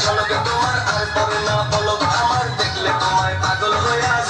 ঝলক তোমার আর পরে না পলক আমার দেখলে তোমায় পাগল হয়ে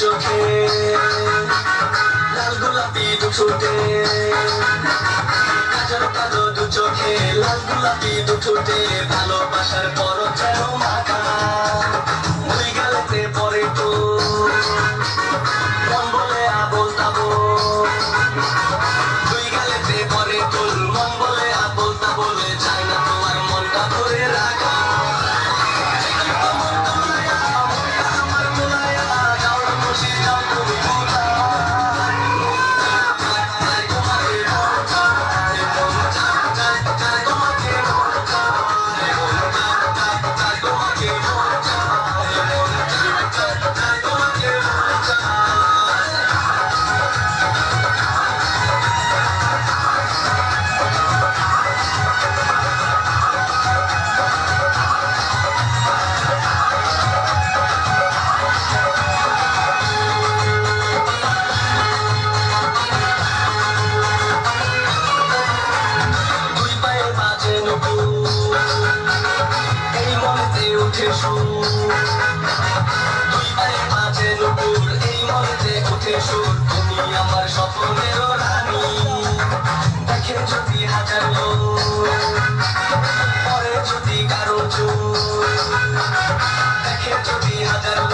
চোখে, লাল গোলাপি দু ঠোঁটে, কাজল কাজল দু চোখে, লাল গোলাপি দু ঠোঁটে, ভালোবাসার পর যেন মাখা ওঠে সুর। দুইবারে মাঝে নুপুর, এই মনেতে ওঠে সুর। তুমি আমার স্বপ্নের রানী। দেখে যদি হাজার পরে যদি কারও চুর। দেখে যদি হাজার